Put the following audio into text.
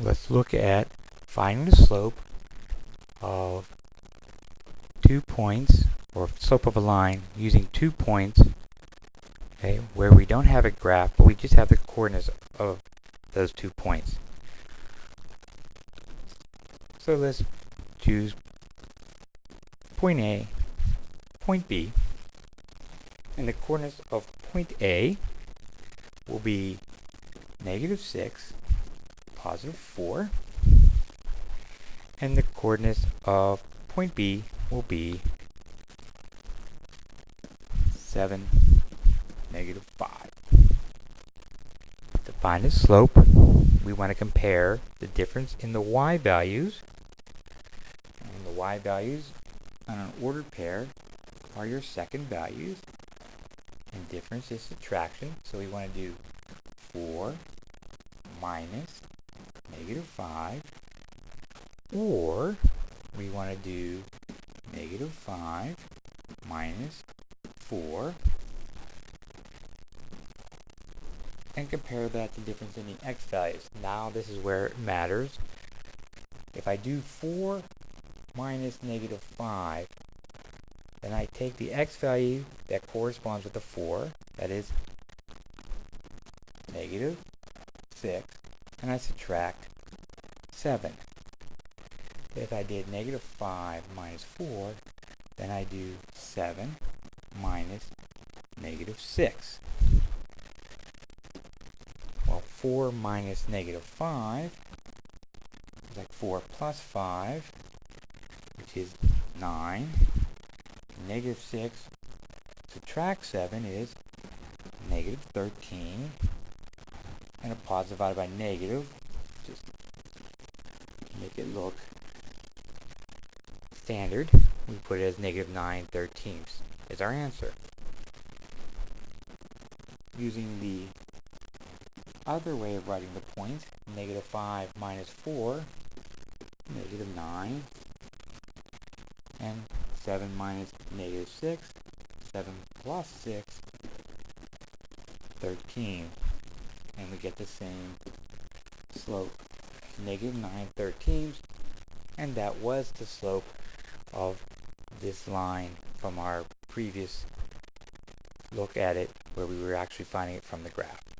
let's look at finding the slope of two points or slope of a line using two points okay where we don't have a graph but we just have the coordinates of those two points. So let's choose point A point B and the coordinates of point A will be negative 6 positive 4 and the coordinates of point B will be 7, negative 5. To find the slope, we want to compare the difference in the y values. And the y values on an ordered pair are your second values. And difference is subtraction, so we want to do 4 minus negative 5 or we want to do negative 5 minus 4 and compare that to difference in the x values. Now this is where it matters. If I do 4 minus negative 5, then I take the x value that corresponds with the 4, that is negative 6, and I subtract 7. If I did negative 5 minus 4, then I do 7 minus negative 6. Well, 4 minus negative 5 is like 4 plus 5, which is 9. Negative 6 subtract 7 is negative 13. And a positive divided by negative, just make it look standard, we put it as negative 9 thirteenths is our answer. Using the other way of writing the point, negative 5 minus 4, negative 9, and 7 minus negative 6, 7 plus 6, 13. And we get the same slope, negative 9 thirteenths, and that was the slope of this line from our previous look at it where we were actually finding it from the graph.